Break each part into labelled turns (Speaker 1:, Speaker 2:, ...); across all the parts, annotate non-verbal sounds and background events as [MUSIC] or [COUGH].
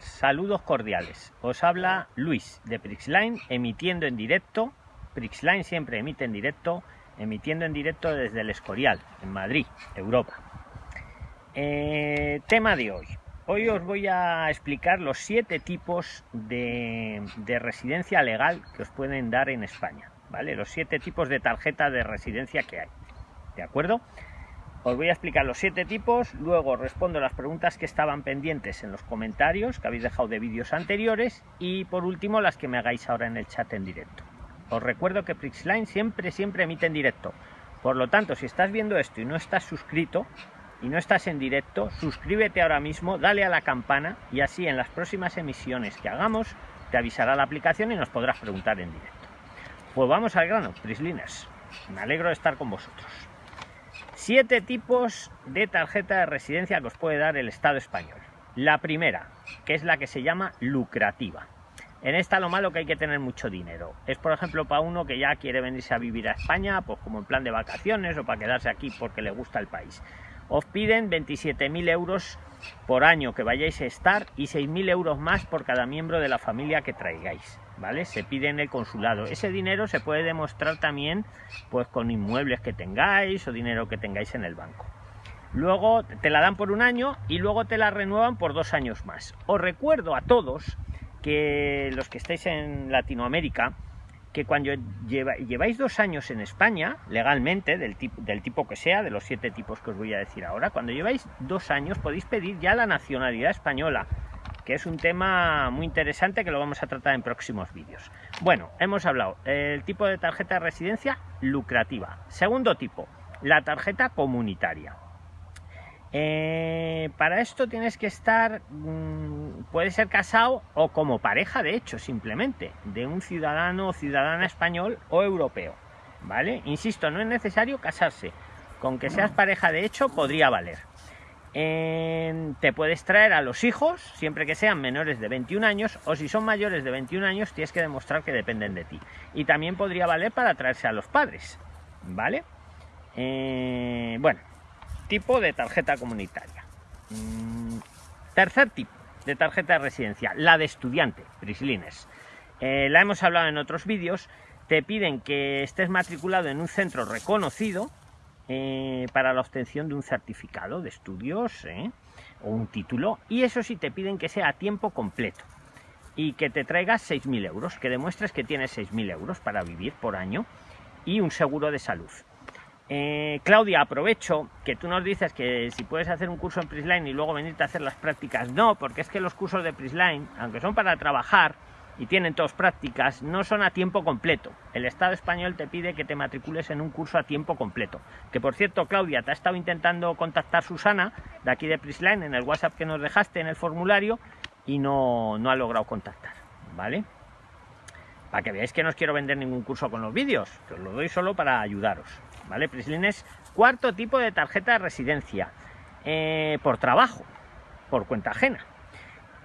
Speaker 1: Saludos cordiales. Os habla Luis de Prixline emitiendo en directo. Prixline siempre emite en directo, emitiendo en directo desde el Escorial, en Madrid, Europa. Eh, tema de hoy. Hoy os voy a explicar los siete tipos de, de, residencia legal que os pueden dar en España. ¿Vale? Los siete tipos de tarjeta de residencia que hay. ¿De acuerdo? Os voy a explicar los siete tipos, luego respondo las preguntas que estaban pendientes en los comentarios que habéis dejado de vídeos anteriores y por último las que me hagáis ahora en el chat en directo. Os recuerdo que Prixline siempre, siempre emite en directo. Por lo tanto, si estás viendo esto y no estás suscrito y no estás en directo, suscríbete ahora mismo, dale a la campana y así en las próximas emisiones que hagamos te avisará la aplicación y nos podrás preguntar en directo. Pues vamos al grano, Prisliners. Me alegro de estar con vosotros. Siete tipos de tarjeta de residencia que os puede dar el Estado español. La primera, que es la que se llama lucrativa. En esta lo malo que hay que tener mucho dinero. Es por ejemplo para uno que ya quiere venirse a vivir a España, pues como en plan de vacaciones o para quedarse aquí porque le gusta el país. Os piden 27.000 euros por año que vayáis a estar y 6.000 euros más por cada miembro de la familia que traigáis. Se pide en el consulado. Ese dinero se puede demostrar también pues con inmuebles que tengáis o dinero que tengáis en el banco. Luego te la dan por un año y luego te la renuevan por dos años más. Os recuerdo a todos que los que estáis en Latinoamérica, que cuando lleváis dos años en España, legalmente, del tipo que sea, de los siete tipos que os voy a decir ahora, cuando lleváis dos años podéis pedir ya la nacionalidad española que es un tema muy interesante que lo vamos a tratar en próximos vídeos. Bueno, hemos hablado el tipo de tarjeta de residencia lucrativa. Segundo tipo, la tarjeta comunitaria. Eh, para esto tienes que estar, mmm, puede ser casado o como pareja, de hecho, simplemente, de un ciudadano o ciudadana español o europeo. ¿Vale? Insisto, no es necesario casarse. Con que seas pareja de hecho podría valer te puedes traer a los hijos, siempre que sean menores de 21 años, o si son mayores de 21 años, tienes que demostrar que dependen de ti. Y también podría valer para traerse a los padres, ¿vale? Eh, bueno, tipo de tarjeta comunitaria. Mm, tercer tipo de tarjeta de residencia, la de estudiante, Prislines. Eh, la hemos hablado en otros vídeos. Te piden que estés matriculado en un centro reconocido, eh, para la obtención de un certificado de estudios ¿eh? o un título y eso sí te piden que sea a tiempo completo y que te traigas 6.000 euros, que demuestres que tienes 6.000 euros para vivir por año y un seguro de salud. Eh, Claudia, aprovecho que tú nos dices que si puedes hacer un curso en Prisline y luego venirte a hacer las prácticas. No, porque es que los cursos de Prisline, aunque son para trabajar, y tienen todas prácticas, no son a tiempo completo. El Estado español te pide que te matricules en un curso a tiempo completo. Que por cierto, Claudia, te ha estado intentando contactar Susana, de aquí de Prisline, en el WhatsApp que nos dejaste en el formulario, y no, no ha logrado contactar, ¿vale? Para que veáis que no os quiero vender ningún curso con los vídeos, que os lo doy solo para ayudaros, ¿vale? Prisline es cuarto tipo de tarjeta de residencia, eh, por trabajo, por cuenta ajena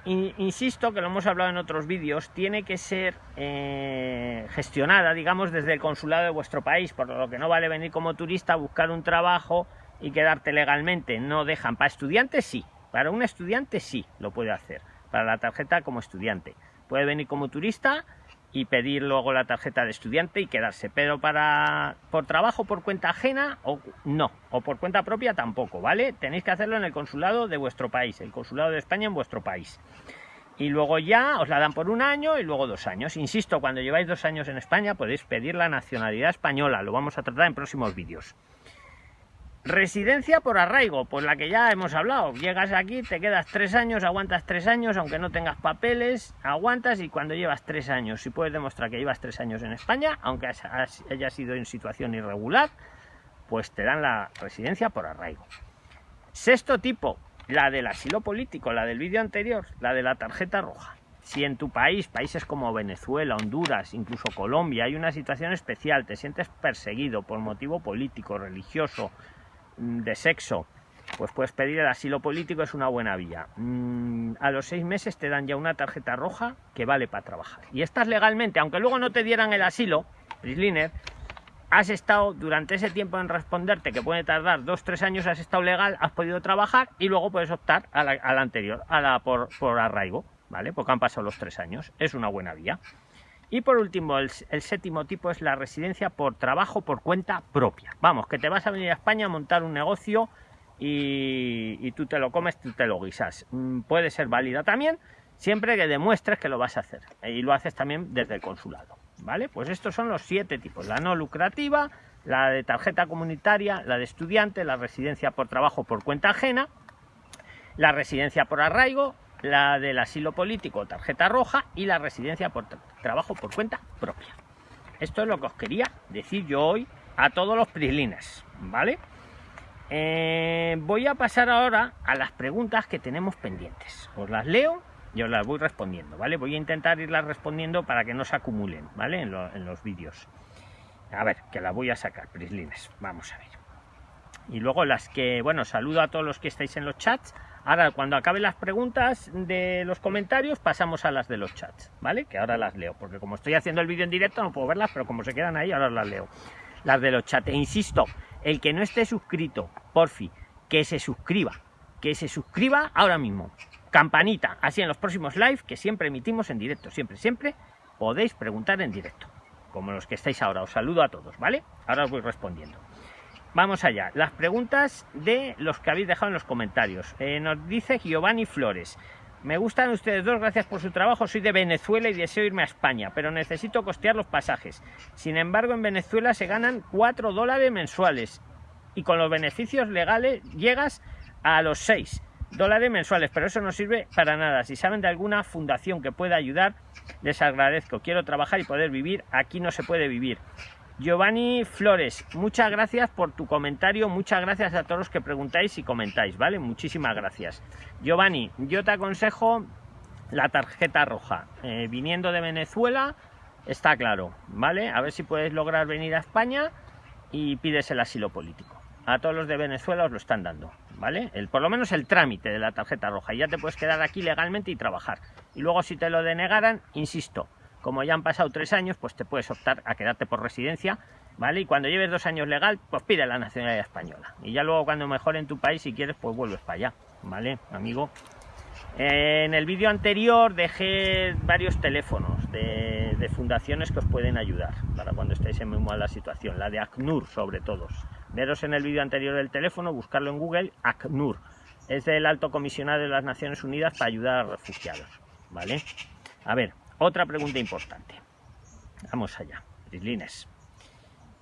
Speaker 1: insisto que lo hemos hablado en otros vídeos, tiene que ser eh, gestionada, digamos, desde el consulado de vuestro país, por lo que no vale venir como turista a buscar un trabajo y quedarte legalmente. No dejan. Para estudiantes sí, para un estudiante sí lo puede hacer, para la tarjeta como estudiante. Puede venir como turista y pedir luego la tarjeta de estudiante y quedarse. Pero para por trabajo por cuenta ajena o no, o por cuenta propia tampoco, ¿vale? Tenéis que hacerlo en el consulado de vuestro país, el consulado de España en vuestro país. Y luego ya os la dan por un año y luego dos años. Insisto, cuando lleváis dos años en España podéis pedir la nacionalidad española, lo vamos a tratar en próximos vídeos. Residencia por arraigo, pues la que ya hemos hablado. Llegas aquí, te quedas tres años, aguantas tres años, aunque no tengas papeles, aguantas y cuando llevas tres años, si puedes demostrar que llevas tres años en España, aunque haya sido en situación irregular, pues te dan la residencia por arraigo. Sexto tipo, la del asilo político, la del vídeo anterior, la de la tarjeta roja. Si en tu país, países como Venezuela, Honduras, incluso Colombia, hay una situación especial, te sientes perseguido por motivo político, religioso, de sexo, pues puedes pedir el asilo político, es una buena vía. Mm, a los seis meses te dan ya una tarjeta roja que vale para trabajar. Y estás legalmente, aunque luego no te dieran el asilo, Prisliner, has estado durante ese tiempo en responderte, que puede tardar dos, tres años, has estado legal, has podido trabajar y luego puedes optar a la, anterior, a la por, por, arraigo, ¿vale? Porque han pasado los tres años. Es una buena vía. Y por último, el, séptimo tipo es la residencia por trabajo por cuenta propia. Vamos, que te vas a venir a España a montar un negocio y, y tú te lo comes, tú te lo guisas. Mm, puede ser válida también, siempre que demuestres que lo vas a hacer. Y lo haces también desde el consulado. ¿vale? Pues estos son los siete tipos, la no lucrativa, la de tarjeta comunitaria, la de estudiante, la residencia por trabajo por cuenta ajena, la residencia por arraigo, la del asilo político, tarjeta roja y la residencia por trabajo por cuenta propia. Esto es lo que os quería decir yo hoy a todos los prislines, ¿vale? Eh, voy a pasar ahora a las preguntas que tenemos pendientes. Os las leo yo las voy respondiendo, ¿vale? Voy a intentar irlas respondiendo para que no se acumulen, ¿vale? En, los vídeos. A ver, que las voy a sacar, prislines. Vamos a ver. Y luego las que, bueno, saludo a todos los que estáis en los chats. Ahora, cuando acaben las preguntas de los comentarios, pasamos a las de los chats, ¿vale? Que ahora las leo, porque como estoy haciendo el vídeo en directo no puedo verlas, pero como se quedan ahí, ahora las leo. Las de los chats. E insisto, el que no esté suscrito, porfi, que se suscriba. Que se suscriba ahora mismo campanita, así en los próximos live que siempre emitimos en directo, siempre, siempre podéis preguntar en directo, como los que estáis ahora. Os saludo a todos, ¿vale? Ahora os voy respondiendo. Vamos allá, las preguntas de los que habéis dejado en los comentarios. Eh, nos dice Giovanni Flores. Me gustan ustedes dos, gracias por su trabajo. Soy de Venezuela y deseo irme a España, pero necesito costear los pasajes. Sin embargo, en Venezuela se ganan 4 dólares mensuales y con los beneficios legales llegas a los 6 dólares mensuales, pero eso no sirve para nada. Si saben de alguna fundación que pueda ayudar, les agradezco. Quiero trabajar y poder vivir. Aquí no se puede vivir. Giovanni Flores, muchas gracias por tu comentario, muchas gracias a todos los que preguntáis y comentáis, ¿vale? Muchísimas gracias. Giovanni, yo te aconsejo la tarjeta roja. Eh, viniendo de Venezuela, está claro, ¿vale? A ver si puedes lograr venir a España y pides el asilo político. A todos los de Venezuela os lo están dando. ¿vale? El, por lo menos el trámite de la tarjeta roja ya te puedes quedar aquí legalmente y trabajar. Y luego si te lo denegaran, insisto, como ya han pasado tres años, pues te puedes optar a quedarte por residencia, ¿vale? Y cuando lleves dos años legal, pues pide la nacionalidad española. Y ya luego cuando mejore en tu país, si quieres, pues vuelves para allá, ¿vale, amigo? En el vídeo anterior dejé varios teléfonos de, de, fundaciones que os pueden ayudar para cuando estéis en muy mala situación. La de ACNUR, sobre todo. Veros en el vídeo anterior del teléfono, buscarlo en Google, ACNUR. Es del Alto Comisionado de las Naciones Unidas para ayudar a refugiados. ¿Vale? A ver, otra pregunta importante. Vamos allá, Brislines.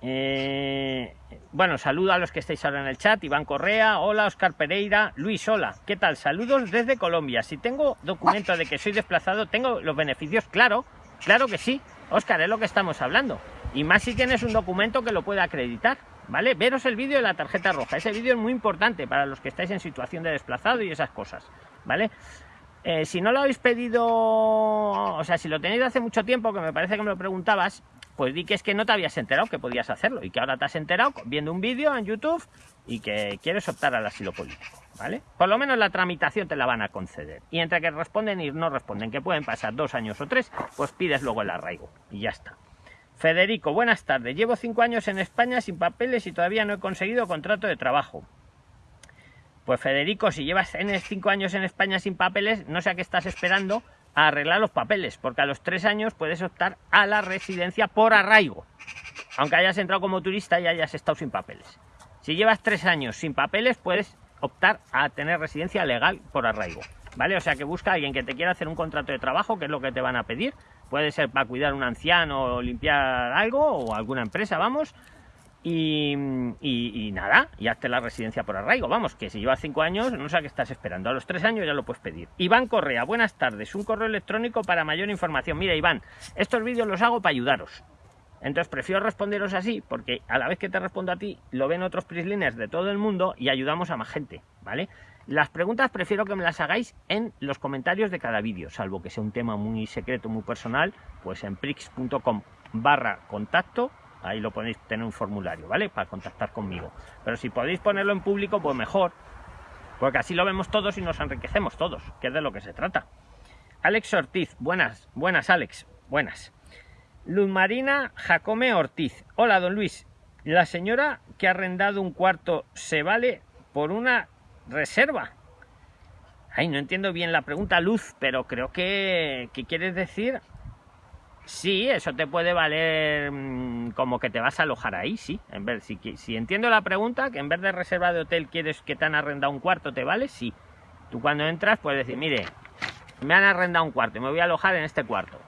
Speaker 1: Eh, bueno, saludo a los que estáis ahora en el chat. Iván Correa, hola, Oscar Pereira, Luis, hola. ¿Qué tal? Saludos desde Colombia. Si tengo documento de que soy desplazado, ¿tengo los beneficios? Claro, claro que sí. Oscar, es lo que estamos hablando. Y más si tienes un documento que lo pueda acreditar. ¿vale? Veros el vídeo de la tarjeta roja. Ese vídeo es muy importante para los que estáis en situación de desplazado y esas cosas, ¿vale? Eh, si no lo habéis pedido, o sea, si lo tenéis hace mucho tiempo, que me parece que me lo preguntabas, pues di que es que no te habías enterado que podías hacerlo y que ahora te has enterado viendo un vídeo en YouTube y que quieres optar al asilo político, ¿vale? Por lo menos la tramitación te la van a conceder. Y entre que responden y no responden, que pueden pasar dos años o tres, pues pides luego el arraigo y ya está. Federico, buenas tardes. Llevo cinco años en España sin papeles y todavía no he conseguido contrato de trabajo. Pues Federico, si llevas cinco años en España sin papeles, no sé a qué estás esperando a arreglar los papeles, porque a los tres años puedes optar a la residencia por arraigo, aunque hayas entrado como turista y hayas estado sin papeles. Si llevas tres años sin papeles, puedes optar a tener residencia legal por arraigo, ¿vale? O sea que busca a alguien que te quiera hacer un contrato de trabajo, que es lo que te van a pedir, puede ser para cuidar a un anciano o limpiar algo o alguna empresa, vamos. Y, nada, y hazte la residencia por arraigo. Vamos, que si llevas cinco años, no sé a qué estás esperando. A los tres años ya lo puedes pedir. Iván Correa, buenas tardes. Un correo electrónico para mayor información. Mira, Iván, estos vídeos los hago para ayudaros. Entonces prefiero responderos así, porque a la vez que te respondo a ti, lo ven otros prisliners de todo el mundo y ayudamos a más gente, ¿vale? Las preguntas prefiero que me las hagáis en los comentarios de cada vídeo, salvo que sea un tema muy secreto, muy personal, pues en prix.com barra contacto, ahí lo podéis tener un formulario, ¿vale? Para contactar conmigo. Pero si podéis ponerlo en público, pues mejor, porque así lo vemos todos y nos enriquecemos todos, que es de lo que se trata. Alex Ortiz, buenas, buenas Alex, buenas. Luz Marina Jacome Ortiz, hola don Luis, La señora que ha arrendado un cuarto se vale por una reserva. Ay, no entiendo bien la pregunta, Luz, pero creo que, ¿qué quieres decir? Sí, eso te puede valer mm, como que te vas a alojar ahí, sí. En vez, si, si entiendo la pregunta, que en vez de reserva de hotel quieres que te han arrendado un cuarto, ¿te vale? Sí. Tú cuando entras puedes decir, mire, me han arrendado un cuarto y me voy a alojar en este cuarto.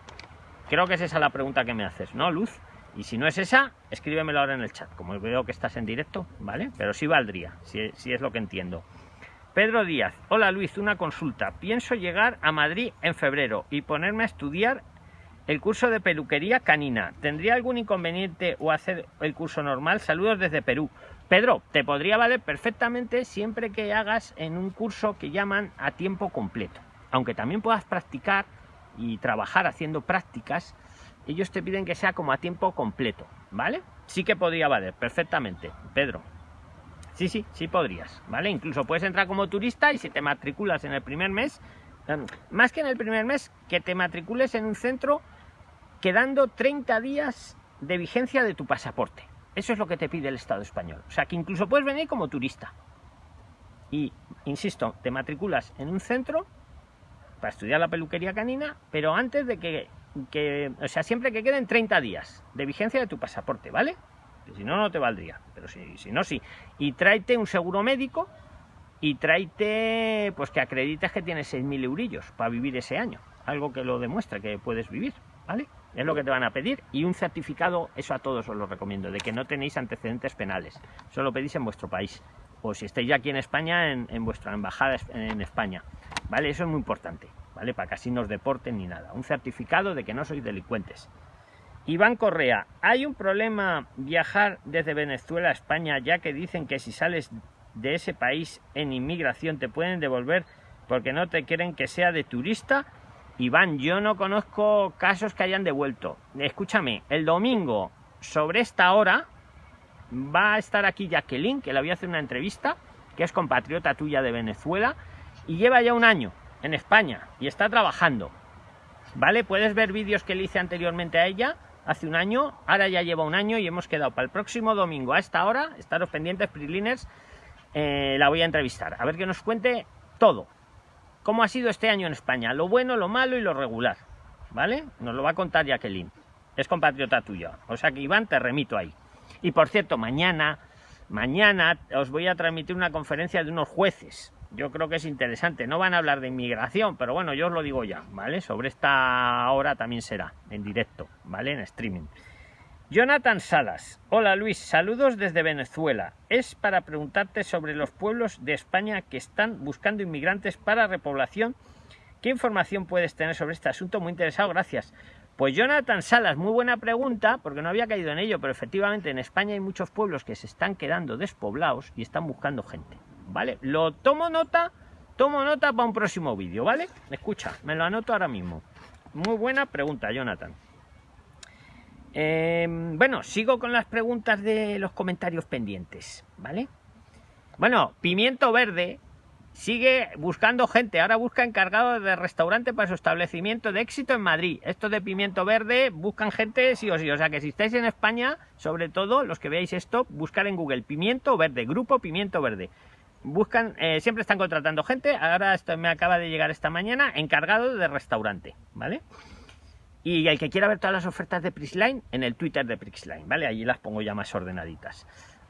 Speaker 1: Creo que es esa la pregunta que me haces, ¿no, Luz? Y si no es esa, escríbemelo ahora en el chat, como veo que estás en directo, ¿vale? Pero sí valdría, si, si es lo que entiendo. Pedro Díaz, hola Luis, una consulta. Pienso llegar a Madrid en febrero y ponerme a estudiar el curso de peluquería canina. ¿Tendría algún inconveniente o hacer el curso normal? Saludos desde Perú. Pedro, te podría valer perfectamente siempre que hagas en un curso que llaman a tiempo completo. Aunque también puedas practicar y trabajar haciendo prácticas, ellos te piden que sea como a tiempo completo, ¿vale? Sí que podría valer perfectamente, Pedro. Sí, sí, sí podrías, ¿vale? Incluso puedes entrar como turista y si te matriculas en el primer mes, em, más que en el primer mes, que te matricules en un centro quedando 30 días de vigencia de tu pasaporte. Eso es lo que te pide el Estado español. O sea, que incluso puedes venir como turista. Y, insisto, te matriculas en un centro para estudiar la peluquería canina, pero antes de que, que o sea, siempre que queden 30 días de vigencia de tu pasaporte, ¿vale? si no, no te valdría. Pero si, si no, sí. Y tráete un seguro médico y tráete, pues que acredites que tienes 6.000 eurillos para vivir ese año. Algo que lo demuestre que puedes vivir, ¿vale? Es lo que te van a pedir. Y un certificado, eso a todos os lo recomiendo, de que no tenéis antecedentes penales. Solo pedís en vuestro país. O si estáis ya aquí en España, en, vuestra embajada en España. ¿Vale? Eso es muy importante, ¿vale? Para que así no os deporten ni nada. Un certificado de que no sois delincuentes. Iván Correa, ¿hay un problema viajar desde Venezuela a España ya que dicen que si sales de ese país en inmigración te pueden devolver porque no te quieren que sea de turista? Iván, yo no conozco casos que hayan devuelto. Escúchame, el domingo sobre esta hora va a estar aquí Jacqueline, que le voy a hacer una entrevista, que es compatriota tuya de Venezuela y lleva ya un año en España y está trabajando. ¿Vale? Puedes ver vídeos que le hice anteriormente a ella hace un año, ahora ya lleva un año y hemos quedado para el próximo domingo a esta hora, estaros pendientes, Priliners, eh, la voy a entrevistar, a ver que nos cuente todo, cómo ha sido este año en España, lo bueno, lo malo y lo regular, ¿vale? Nos lo va a contar Jacqueline, es compatriota tuya, o sea que Iván te remito ahí. Y por cierto, mañana, mañana os voy a transmitir una conferencia de unos jueces, yo creo que es interesante. No van a hablar de inmigración, pero bueno, yo os lo digo ya, ¿vale? Sobre esta hora también será, en directo, ¿vale? En streaming. Jonathan Salas. Hola Luis, saludos desde Venezuela. Es para preguntarte sobre los pueblos de España que están buscando inmigrantes para repoblación. ¿Qué información puedes tener sobre este asunto? Muy interesado, gracias. Pues Jonathan Salas, muy buena pregunta, porque no había caído en ello, pero efectivamente en España hay muchos pueblos que se están quedando despoblados y están buscando gente. ¿vale? Lo tomo nota, tomo nota para un próximo vídeo, ¿vale? Escucha, me lo anoto ahora mismo. Muy buena pregunta, Jonathan. Em, bueno, sigo con las preguntas de los comentarios pendientes, ¿vale? Bueno, Pimiento Verde sigue buscando gente. Ahora busca encargado de restaurante para su establecimiento de éxito en Madrid. Esto de Pimiento Verde buscan gente sí o sí. O sea que si estáis en España, sobre todo los que veáis esto, buscar en Google Pimiento Verde, Grupo Pimiento Verde buscan, eh, siempre están contratando gente. Ahora esto me acaba de llegar esta mañana, encargado de restaurante, ¿vale? Y el que quiera ver todas las ofertas de Prixline, en el Twitter de Prixline, ¿vale? Allí las pongo ya más ordenaditas.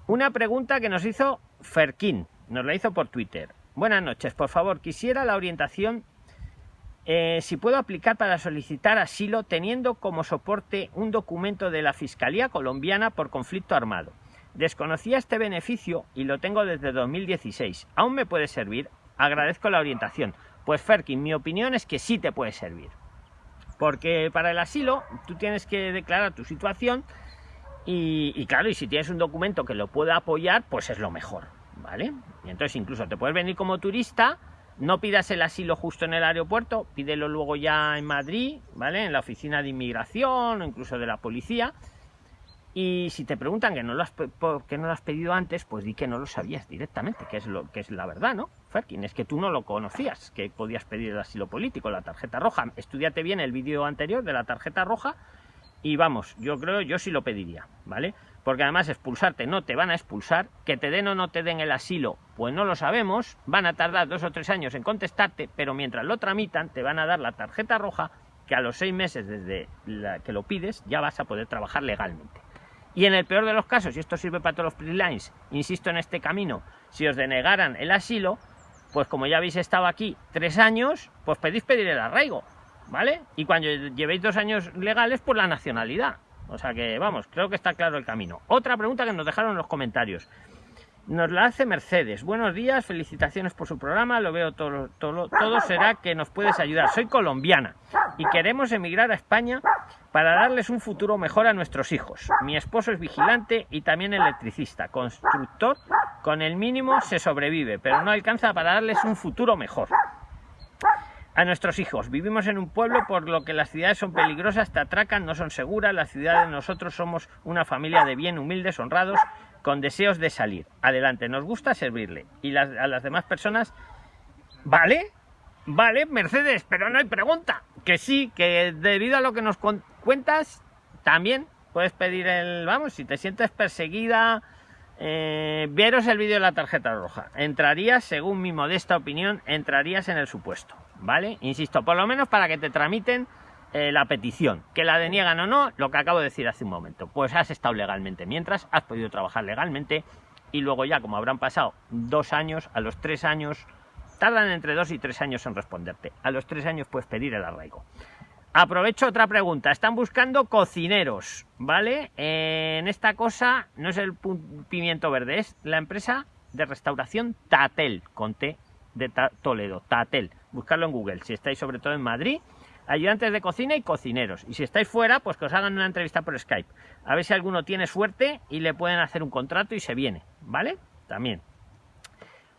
Speaker 1: Una pregunta que nos hizo Ferkin, nos la hizo por Twitter. Buenas noches, por favor, quisiera la orientación eh, si puedo aplicar para solicitar asilo teniendo como soporte un documento de la Fiscalía colombiana por conflicto armado. Desconocía este beneficio y lo tengo desde 2016. ¿Aún me puede servir? Agradezco la orientación. Pues Ferkin, mi opinión es que sí te puede servir. Porque para el asilo tú tienes que declarar tu situación y, claro, y si tienes un documento que lo pueda apoyar, pues es lo mejor, ¿vale? Y entonces incluso te puedes venir como turista, no pidas el asilo justo en el aeropuerto, pídelo luego ya en Madrid, ¿vale? En la oficina de inmigración o incluso de la policía y si te preguntan que no lo has, que no lo has pedido antes, pues di que no lo sabías directamente, que es, lo, que es la verdad, ¿no? Ferkin, es que tú no lo conocías, que podías pedir el asilo político, la tarjeta roja. Estudiate bien el vídeo anterior de la tarjeta roja y vamos, yo creo, yo sí lo pediría, ¿vale? porque además expulsarte no te van a expulsar, que te den o no te den el asilo, pues no lo sabemos, van a tardar dos o tres años en contestarte, pero mientras lo tramitan te van a dar la tarjeta roja que a los seis meses desde que lo pides ya vas a poder trabajar legalmente. Y en el peor de los casos, y esto sirve para todos los freelines, insisto en este camino, si os denegaran el asilo, pues como ya habéis estado aquí tres años, pues pedís pedir el arraigo, ¿vale? Y cuando llevéis dos años legales, pues la nacionalidad. O sea que, vamos, creo que está claro el camino. Otra pregunta que nos dejaron en los comentarios. Nos la hace Mercedes. Buenos días, felicitaciones por su programa. Lo veo todo, todo, será que nos puedes ayudar. Soy colombiana y queremos emigrar a España para darles un futuro mejor a nuestros hijos. Mi esposo es vigilante y también electricista, constructor. Con el mínimo se sobrevive, pero no alcanza para darles un futuro mejor a nuestros hijos. Vivimos en un pueblo por lo que las ciudades son peligrosas, te atracan, no son seguras. Las ciudades nosotros somos una familia de bien, humildes, honrados, con deseos de salir. Adelante, nos gusta servirle. Y a las demás personas, ¿vale? Vale, Mercedes, pero no hay pregunta. Que sí, que debido a lo que nos cuentas, también puedes pedir el, vamos, si te sientes perseguida, eh, veros el vídeo de la tarjeta roja. Entrarías, según mi modesta opinión, entrarías en el supuesto. ¿vale? Insisto, por lo menos para que te tramiten eh, la petición. Que la deniegan o no, lo que acabo de decir hace un momento. Pues has estado legalmente mientras, has podido trabajar legalmente y luego ya, como habrán pasado dos años, a los tres años, tardan entre dos y tres años en responderte. A los tres años puedes pedir el arraigo. Aprovecho otra pregunta. Están buscando cocineros, ¿vale? en esta cosa no es el pimiento verde, es la empresa de restauración Tatel, con de Toledo, Tatel buscarlo en Google, si estáis sobre todo en Madrid, ayudantes de cocina y cocineros. Y si estáis fuera, pues que os hagan una entrevista por Skype. A ver si alguno tiene suerte y le pueden hacer un contrato y se viene, ¿vale? También.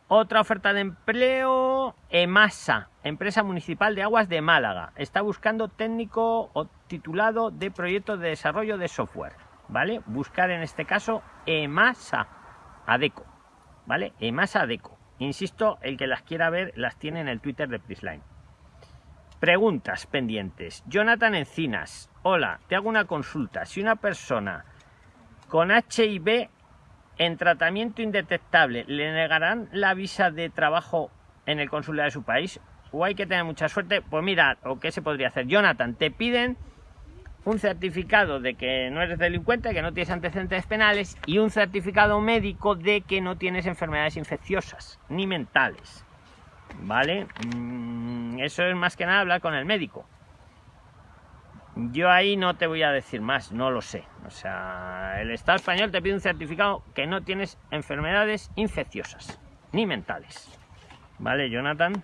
Speaker 1: Otra oferta de empleo, EMASA, Empresa Municipal de Aguas de Málaga. Está buscando técnico o titulado de proyecto de desarrollo de software, ¿vale? Buscar en este caso EMASA, ADECO, ¿vale? EMASA ADECO. Insisto, el que las quiera ver las tiene en el Twitter de Prisline. Preguntas pendientes. Jonathan Encinas. Hola, te hago una consulta. Si una persona con HIV en tratamiento indetectable le negarán la visa de trabajo en el consulado de su país o hay que tener mucha suerte, pues mira, o qué se podría hacer. Jonathan, te piden un certificado de que no eres delincuente, que no tienes antecedentes penales y un certificado médico de que no tienes enfermedades infecciosas ni mentales. ¿Vale? Mm, eso es más que nada hablar con el médico. Yo ahí no te voy a decir más, no lo sé. O sea, el Estado español te pide un certificado que no tienes enfermedades infecciosas ni mentales. ¿Vale, Jonathan?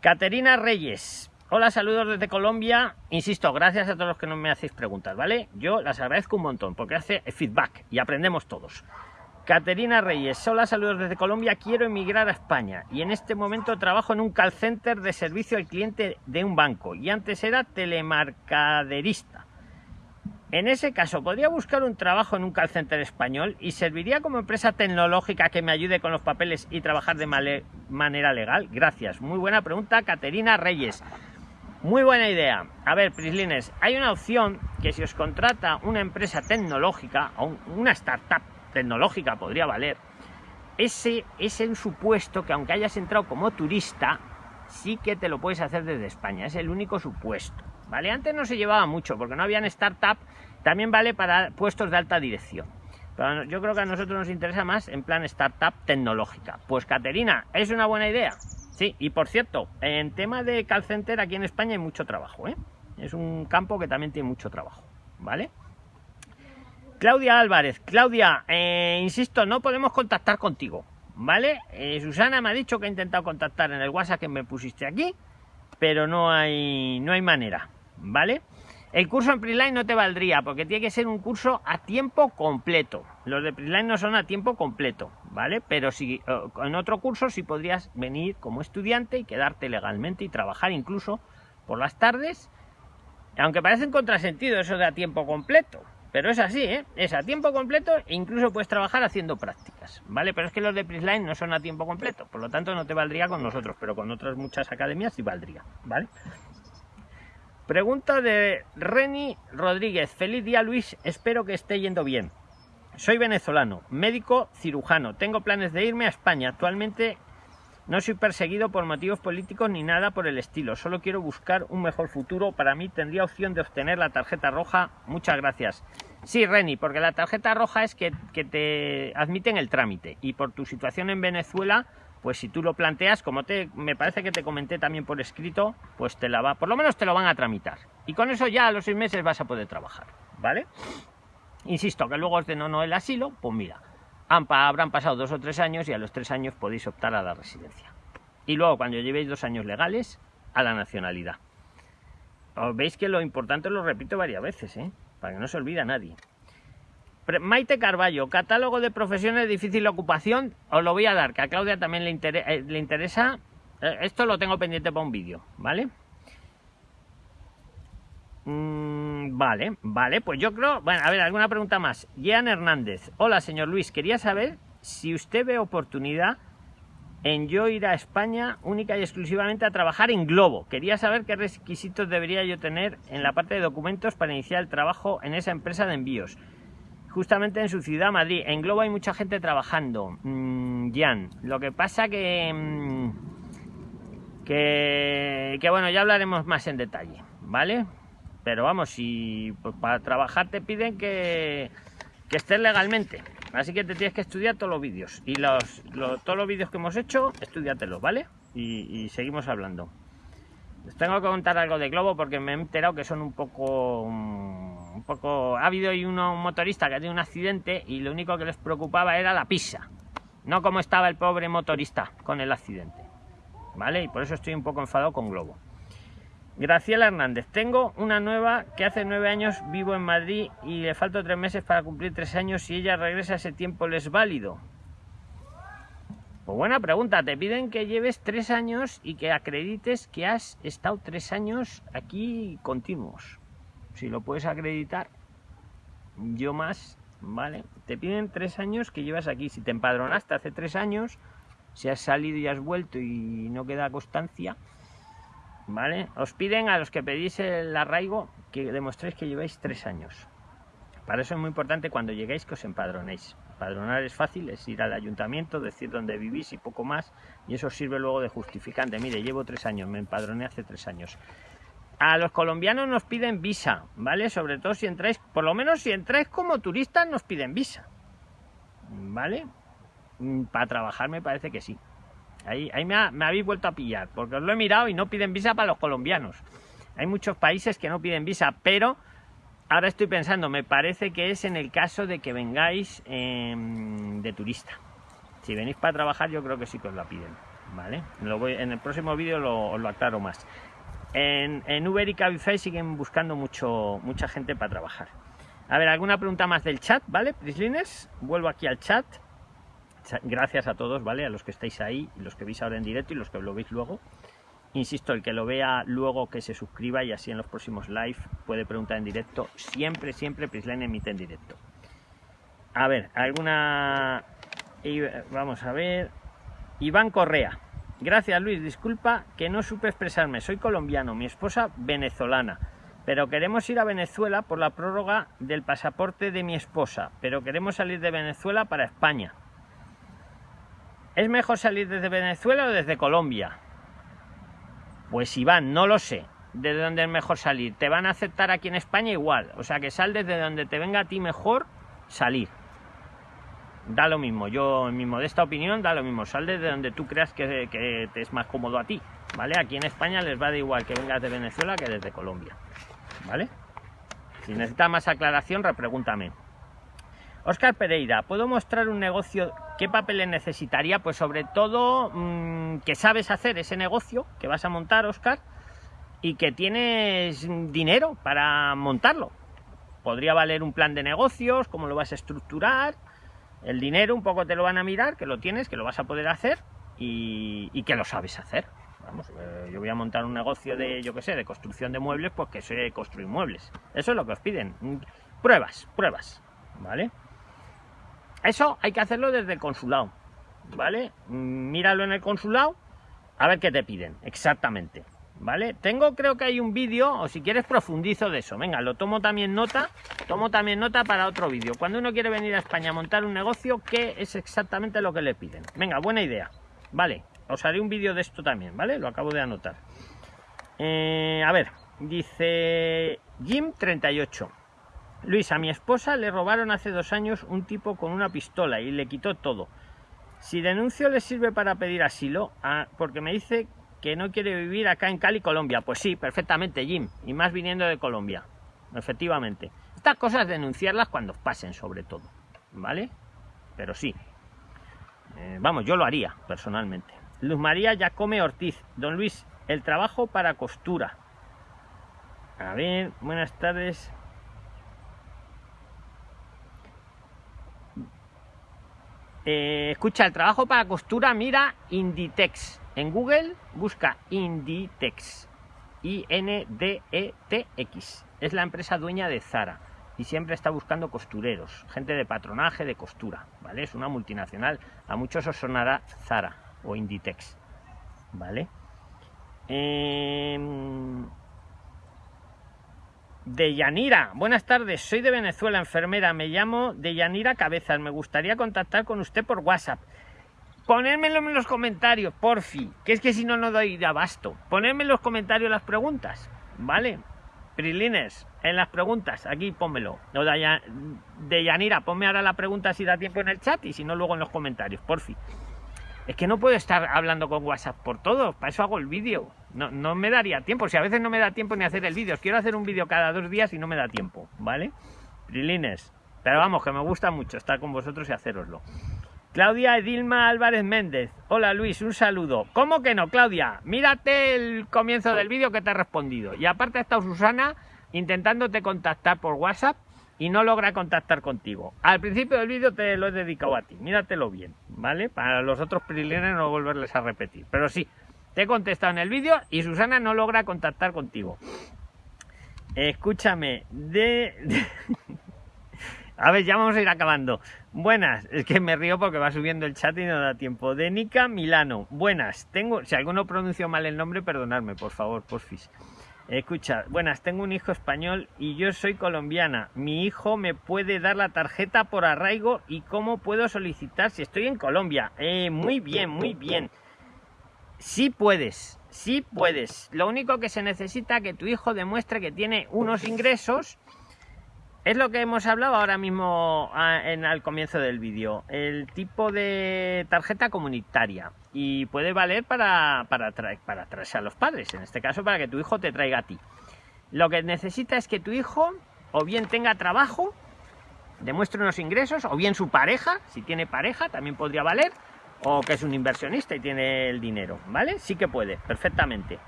Speaker 1: Caterina Reyes, Hola, saludos desde Colombia. Insisto, gracias a todos los que no me hacéis preguntas, ¿vale? Yo las agradezco un montón porque hace feedback y aprendemos todos. Caterina Reyes, hola, saludos desde Colombia. Quiero emigrar a España y en este momento trabajo en un call center de servicio al cliente de un banco y antes era telemarcaderista. En ese caso, ¿podría buscar un trabajo en un call center español y serviría como empresa tecnológica que me ayude con los papeles y trabajar de manera legal? Gracias. Muy buena pregunta, Caterina Reyes. Muy buena idea. A ver, Prislines, hay una opción que si os contrata una empresa tecnológica o una startup tecnológica podría valer, ese es el supuesto que aunque hayas entrado como turista, sí que te lo puedes hacer desde España. Es el único supuesto. ¿Vale? Antes no se llevaba mucho porque no habían startup, también vale para puestos de alta dirección. Pero yo creo que a nosotros nos interesa más en plan startup tecnológica. Pues Caterina, es una buena idea. Sí, y por cierto, en tema de call center aquí en España hay mucho trabajo, ¿eh? Es un campo que también tiene mucho trabajo, ¿vale? Claudia Álvarez, Claudia, eh, insisto, no podemos contactar contigo, ¿vale? Eh, Susana me ha dicho que ha intentado contactar en el WhatsApp que me pusiste aquí, pero no hay, no hay manera, ¿vale? El curso en Prisline no te valdría porque tiene que ser un curso a tiempo completo. Los de Prisline no son a tiempo completo, ¿vale? Pero si eh, en otro curso sí podrías venir como estudiante y quedarte legalmente y trabajar incluso por las tardes. Aunque parece un contrasentido eso de a tiempo completo. Pero es así, ¿eh? Es a tiempo completo e incluso puedes trabajar haciendo prácticas, ¿vale? Pero es que los de Prisline no son a tiempo completo, por lo tanto no te valdría con nosotros, pero con otras muchas academias sí valdría, ¿vale? Pregunta de Reni Rodríguez. Feliz día Luis, espero que esté yendo bien. Soy venezolano, médico cirujano. Tengo planes de irme a España. Actualmente no soy perseguido por motivos políticos ni nada por el estilo. Solo quiero buscar un mejor futuro. Para mí tendría opción de obtener la tarjeta roja. Muchas gracias. Sí, Reni, porque la tarjeta roja es que, que te admiten el trámite. Y por tu situación en Venezuela pues si tú lo planteas, como te, me parece que te comenté también por escrito, pues te la va, por lo menos te lo van a tramitar. Y con eso ya a los seis meses vas a poder trabajar, ¿vale? Insisto, que luego os den o no el asilo, pues mira, habrán pasado dos o tres años y a los tres años podéis optar a la residencia. Y luego, cuando llevéis dos años legales, a la nacionalidad. Veis que lo importante lo repito varias veces, ¿eh? Para que no se olvide nadie. Maite Carballo, catálogo de profesiones difícil ocupación, os lo voy a dar, que a Claudia también le, eh, interesa. Eh, esto lo tengo pendiente para un vídeo, ¿vale? Mm, vale, vale, pues yo creo... Bueno, a ver, alguna pregunta más. Jean Hernández. Hola, señor Luis, quería saber si usted ve oportunidad en yo ir a España única y exclusivamente a trabajar en Globo. Quería saber qué requisitos debería yo tener en la parte de documentos para iniciar el trabajo en esa empresa de envíos justamente en su ciudad, Madrid. En Globo hay mucha gente trabajando, mm, Jan. Lo que pasa que, mm, que, que, bueno, ya hablaremos más en detalle, ¿vale? Pero vamos, si pues, para trabajar te piden que, que estés legalmente. Así que te tienes que estudiar todos los vídeos. Y los, todos los vídeos que hemos hecho, estudiatelos, ¿vale? Y, seguimos hablando. Les tengo que contar algo de Globo porque me he enterado que son un poco... Un poco... Ha habido un motorista que ha tenido un accidente y lo único que les preocupaba era la pisa. No como estaba el pobre motorista con el accidente. ¿Vale? Y por eso estoy un poco enfadado con Globo. Graciela Hernández. Tengo una nueva que hace nueve años vivo en Madrid y le falto tres meses para cumplir tres años. Si ella regresa ese tiempo, ¿le es válido? Pues buena pregunta. Te piden que lleves tres años y que acredites que has estado tres años aquí continuos si lo puedes acreditar, yo más, ¿vale? Te piden tres años que llevas aquí. Si te empadronaste hace tres años, si has salido y has vuelto y no queda constancia, ¿vale? Os piden a los que pedís el arraigo que demostréis que lleváis tres años. Para eso es muy importante cuando lleguéis que os empadronéis. Empadronar es fácil, es ir al ayuntamiento, decir dónde vivís y poco más, y eso sirve luego de justificante. Mire, llevo tres años, me empadroné hace tres años. A los colombianos nos piden visa, ¿vale? Sobre todo si entráis, por lo menos si entráis como turistas nos piden visa, ¿vale? Mm, para trabajar me parece que sí. Ahí, ahí me, habéis vuelto a pillar, porque os lo he mirado y no piden visa para los colombianos. Hay muchos países que no piden visa, pero ahora estoy pensando, me parece que es en el caso de que vengáis em, de turista. Si venís para trabajar, yo creo que sí que os la piden, ¿vale? Lo voy, en el próximo vídeo lo, os lo aclaro más. En, Uber y Cabify siguen buscando mucho, mucha gente para trabajar. A ver, alguna pregunta más del chat, ¿vale? Prislines, vuelvo aquí al chat. Gracias a todos, ¿vale? A los que estáis ahí, los que veis ahora en directo y los que lo veis luego. Insisto, el que lo vea luego que se suscriba y así en los próximos live puede preguntar en directo. Siempre, siempre Prisline emite en directo. A ver, alguna... Vamos a ver. Iván Correa. Gracias Luis, disculpa que no supe expresarme. Soy colombiano, mi esposa venezolana. Pero queremos ir a Venezuela por la prórroga del pasaporte de mi esposa. Pero queremos salir de Venezuela para España. ¿Es mejor salir desde Venezuela o desde Colombia? Pues Iván, no lo sé. ¿De dónde es mejor salir? Te van a aceptar aquí en España igual. O sea que sal desde donde te venga a ti mejor salir da lo mismo. Yo, en mi modesta opinión, da lo mismo. Sal desde donde tú creas que, te es más cómodo a ti. ¿Vale? Aquí en España les va de igual que vengas de Venezuela que desde Colombia. ¿Vale? Si necesitas más aclaración, repregúntame. Oscar Pereira, ¿puedo mostrar un negocio? ¿Qué papeles necesitaría? Pues sobre todo mm, que sabes hacer ese negocio que vas a montar, Oscar, y que tienes dinero para montarlo. Podría valer un plan de negocios, cómo lo vas a estructurar, el dinero un poco te lo van a mirar, que lo tienes, que lo vas a poder hacer y, que lo sabes hacer. Vamos, eh, yo voy a montar un negocio de, yo qué sé, de construcción de muebles, pues que sé construir muebles. Eso es lo que os piden. Pruebas, pruebas, ¿vale? Eso hay que hacerlo desde el consulado, ¿vale? Míralo en el consulado, a ver qué te piden, exactamente, ¿vale? Tengo, creo que hay un vídeo, o si quieres profundizo de eso. Venga, lo tomo también nota, tomo también nota para otro vídeo. Cuando uno quiere venir a España a montar un negocio, ¿qué es exactamente lo que le piden? Venga, buena idea. Vale, os haré un vídeo de esto también, ¿vale? Lo acabo de anotar. Eh, a ver, dice Jim38. Luis, a mi esposa le robaron hace dos años un tipo con una pistola y le quitó todo. Si denuncio le sirve para pedir asilo, ah, porque me dice que no quiere vivir acá en Cali, Colombia. Pues sí, perfectamente, Jim. Y más viniendo de Colombia. Efectivamente. Estas cosas denunciarlas cuando pasen, sobre todo. ¿Vale? Pero sí. Eh, vamos, yo lo haría, personalmente. Luz María Yacome Ortiz. Don Luis, el trabajo para costura. A ver, buenas tardes. Eh, escucha, el trabajo para costura, mira Inditex. En Google busca Inditex. I-N-D-E-T-X. Es la empresa dueña de Zara. Y siempre está buscando costureros, gente de patronaje, de costura. ¿Vale? Es una multinacional. A muchos os sonará Zara o Inditex. ¿Vale? Eh, de Yanira, buenas tardes, soy de Venezuela, enfermera, me llamo de Yanira Cabezas, me gustaría contactar con usted por WhatsApp. Ponérmelo en los comentarios, porfi, que es que si no, no doy de abasto. Ponedme en los comentarios las preguntas, ¿vale? Prilines, en las preguntas, aquí pónmelo. de Yanira, ponme ahora la pregunta si da tiempo en el chat y si no, luego en los comentarios, porfi. Es que no puedo estar hablando con WhatsApp por todo, para eso hago el vídeo. No, no me daría tiempo, si a veces no me da tiempo ni hacer el vídeo. Quiero hacer un vídeo cada dos días y no me da tiempo, ¿vale? Prilines. Pero vamos, que me gusta mucho estar con vosotros y haceroslo. Claudia Edilma Álvarez Méndez. Hola Luis, un saludo. ¿Cómo que no, Claudia? Mírate el comienzo del vídeo que te he respondido. Y aparte ha estado Susana intentándote contactar por WhatsApp y no logra contactar contigo. Al principio del vídeo te lo he dedicado a ti, míratelo bien, ¿vale? Para los otros prilines no volverles a repetir. Pero sí, te he contestado en el vídeo y Susana no logra contactar contigo. Escúchame, de... [LAUGHS] a ver, ya vamos a ir acabando. Buenas, es que me río porque va subiendo el chat y no da tiempo. De Nica Milano, buenas, tengo, si alguno pronunció mal el nombre, perdonadme, por favor, porfis. Escucha, buenas, tengo un hijo español y yo soy colombiana. Mi hijo me puede dar la tarjeta por arraigo y cómo puedo solicitar si estoy en Colombia. Eh, muy bien, muy bien. Sí puedes, sí puedes. Lo único que se necesita que tu hijo demuestre que tiene unos ingresos es lo que hemos hablado ahora mismo ah, en al comienzo del vídeo. El tipo de tarjeta comunitaria. Y puede valer para, para, para traerse a los padres. En este caso, para que tu hijo te traiga a ti. Lo que necesita es que tu hijo o bien tenga trabajo, demuestre unos ingresos, o bien su pareja, si tiene pareja, también podría valer, o que es un inversionista y tiene el dinero, ¿vale? Sí que puede, perfectamente.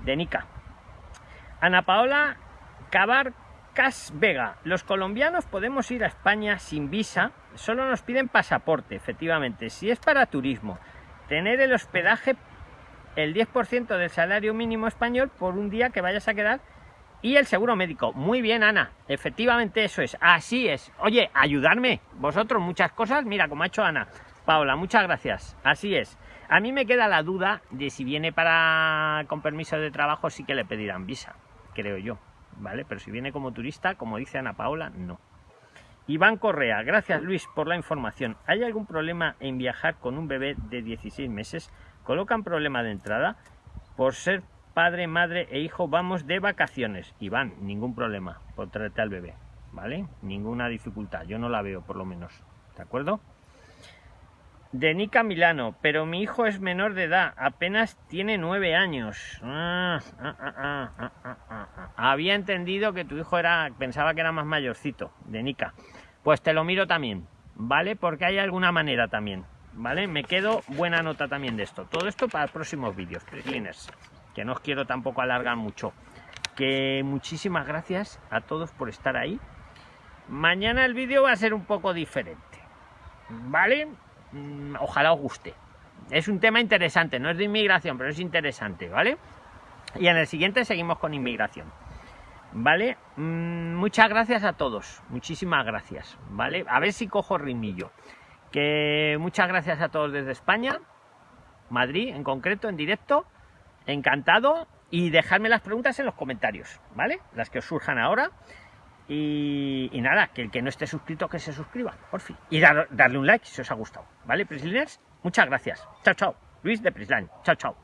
Speaker 1: De Nica. Ana Paola Cabar Cas Vega, los colombianos podemos ir a España sin visa, solo nos piden pasaporte, efectivamente. Si es para turismo, tener el hospedaje el 10% del salario mínimo español por un día que vayas a quedar y el seguro médico. Muy bien, Ana, efectivamente eso es, así es. Oye, ayudarme, vosotros muchas cosas, mira como ha hecho Ana. Paola, muchas gracias, así es. A mí me queda la duda de si viene para con permiso de trabajo sí que le pedirán visa, creo yo. ¿Vale? Pero si viene como turista, como dice Ana Paola, no. Iván Correa, gracias Luis por la información. ¿Hay algún problema en viajar con un bebé de 16 meses? ¿Colocan problema de entrada? Por ser padre, madre e hijo vamos de vacaciones. Iván, ningún problema por traerte al bebé, ¿vale? Ninguna dificultad, yo no la veo por lo menos, ¿de acuerdo? De Nica Milano, pero mi hijo es menor de edad, apenas tiene nueve años. Ah, ah, ah, Había entendido que tu hijo era, pensaba que era más mayorcito, de Nica. Pues te lo miro también, ¿vale? Porque hay alguna manera también, ¿vale? Me quedo buena nota también de esto. Todo esto para próximos vídeos, Cliners, que no os quiero tampoco alargar mucho. Que muchísimas gracias a todos por estar ahí. Mañana el vídeo va a ser un poco diferente, ¿vale? Mm, ojalá os guste. Es un tema interesante, no es de inmigración, pero es interesante, ¿vale? Y en el siguiente seguimos con inmigración. ¿Vale? Mm, muchas gracias a todos, muchísimas gracias, ¿vale? A ver si cojo ritmillo. Que muchas gracias a todos desde España, Madrid en concreto, en directo, encantado. y dejadme las preguntas en los comentarios, ¿vale? Las que os surjan ahora. Y, nada, que el que no esté suscrito, que se suscriba, por fin. Y darle un like si os ha gustado, ¿vale, Prisliners? Muchas gracias. Chao, chao. Luis de Prisline. Chao, chao.